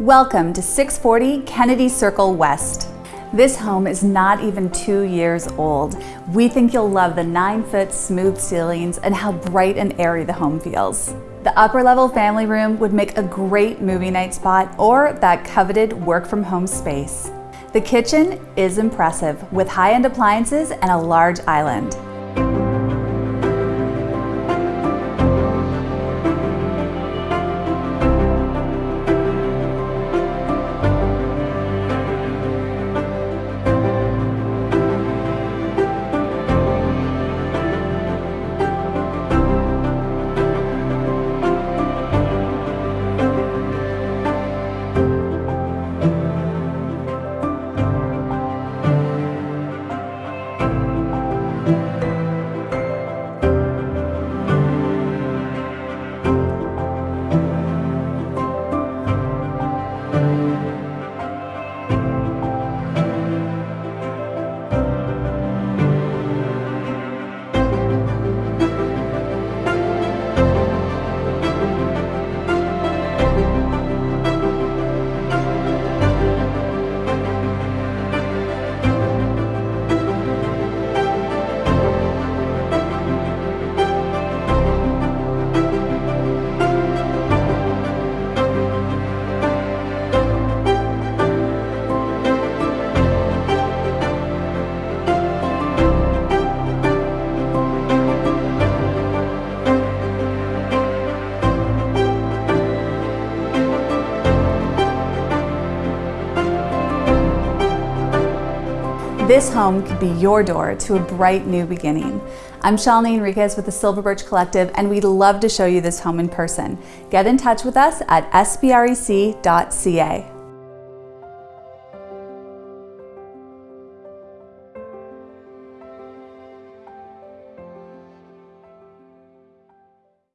Welcome to 640 Kennedy Circle West. This home is not even two years old. We think you'll love the nine foot smooth ceilings and how bright and airy the home feels. The upper level family room would make a great movie night spot or that coveted work from home space. The kitchen is impressive with high-end appliances and a large island. This home could be your door to a bright new beginning. I'm Shalini Enriquez with the Silver Birch Collective and we'd love to show you this home in person. Get in touch with us at sbrec.ca.